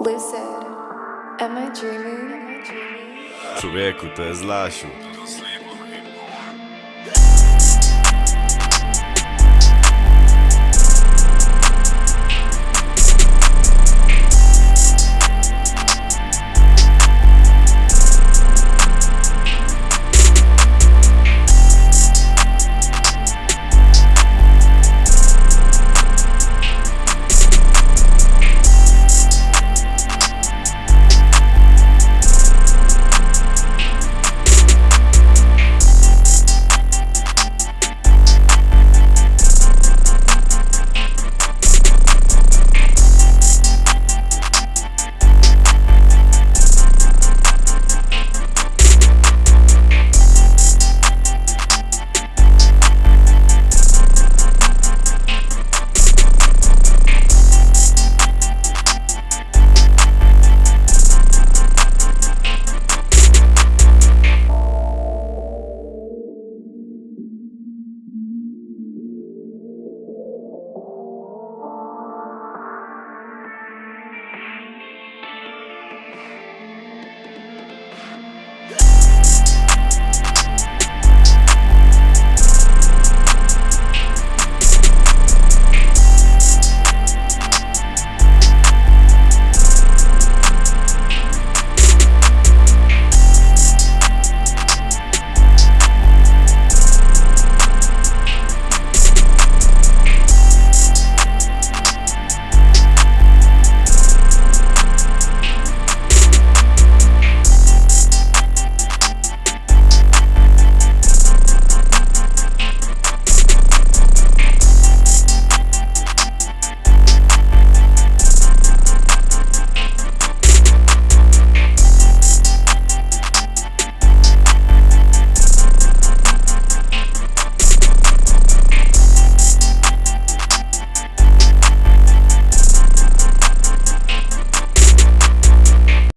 Liv said, Am I dreaming? Człowieku, to jest Lasiu.